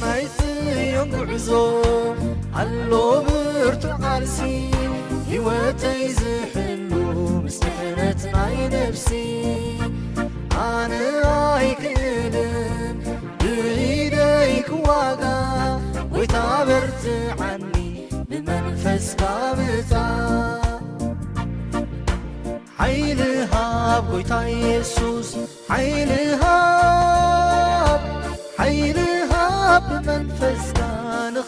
ናይዮ ውዕዞ ኣሎብርቱ ዓርሲ ወተይ ዝሕሉ ምስትሕረት ናይ ነብሲ ኣነይክል ብደይ ክዋጋ ወይታ በርቲ ዓኒ ብመንፈስካብፃ ይልሃ ይታ ሱስ ይል منفزتنغبرها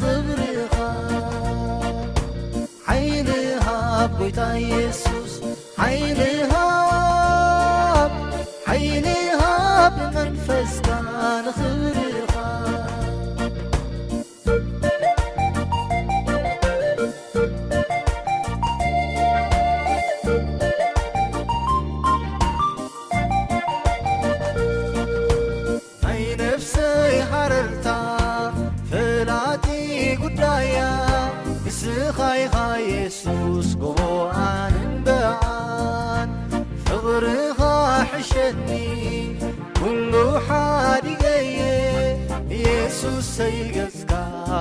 عيلها تيسوس سي يسوس كبأنبعن فقرخ حشني كل حدي يسوس سيقزك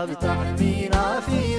بتع بينفي